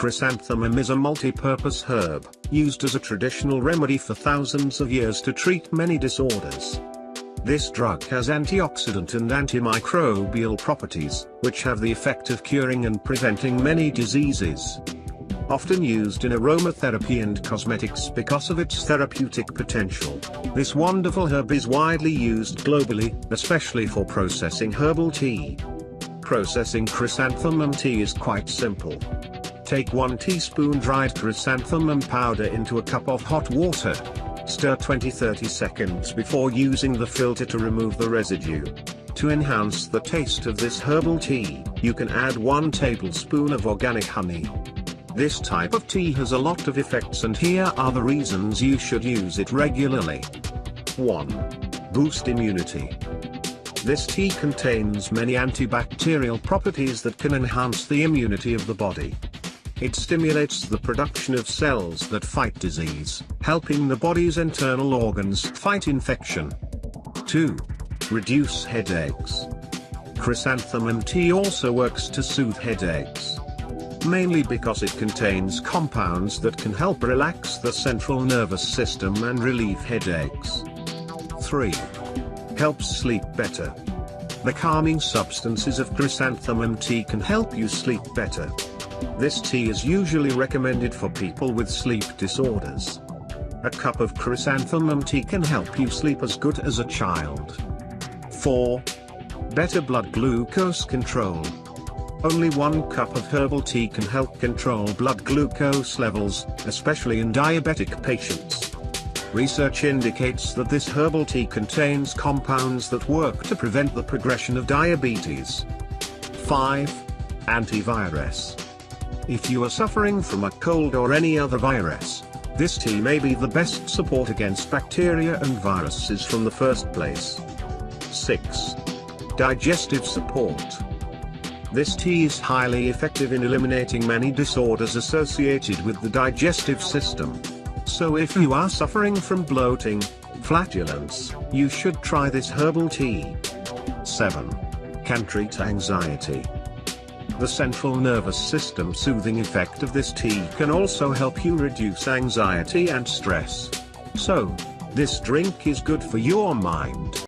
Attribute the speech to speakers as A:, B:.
A: Chrysanthemum is a multi-purpose herb, used as a traditional remedy for thousands of years to treat many disorders. This drug has antioxidant and antimicrobial properties, which have the effect of curing and preventing many diseases. Often used in aromatherapy and cosmetics because of its therapeutic potential, this wonderful herb is widely used globally, especially for processing herbal tea. Processing chrysanthemum tea is quite simple. Take 1 teaspoon dried chrysanthemum powder into a cup of hot water. Stir 20-30 seconds before using the filter to remove the residue. To enhance the taste of this herbal tea, you can add 1 tablespoon of organic honey. This type of tea has a lot of effects and here are the reasons you should use it regularly. 1. Boost immunity. This tea contains many antibacterial properties that can enhance the immunity of the body. It stimulates the production of cells that fight disease, helping the body's internal organs fight infection. 2. Reduce headaches. Chrysanthemum tea also works to soothe headaches mainly because it contains compounds that can help relax the central nervous system and relieve headaches. 3. Helps sleep better. The calming substances of chrysanthemum tea can help you sleep better. This tea is usually recommended for people with sleep disorders. A cup of chrysanthemum tea can help you sleep as good as a child. 4. Better blood glucose control. Only one cup of herbal tea can help control blood glucose levels, especially in diabetic patients. Research indicates that this herbal tea contains compounds that work to prevent the progression of diabetes. 5. Antivirus. If you are suffering from a cold or any other virus, this tea may be the best support against bacteria and viruses from the first place. 6. Digestive support. This tea is highly effective in eliminating many disorders associated with the digestive system. So if you are suffering from bloating, flatulence, you should try this herbal tea. 7. Can treat anxiety. The central nervous system soothing effect of this tea can also help you reduce anxiety and stress. So, this drink is good for your mind.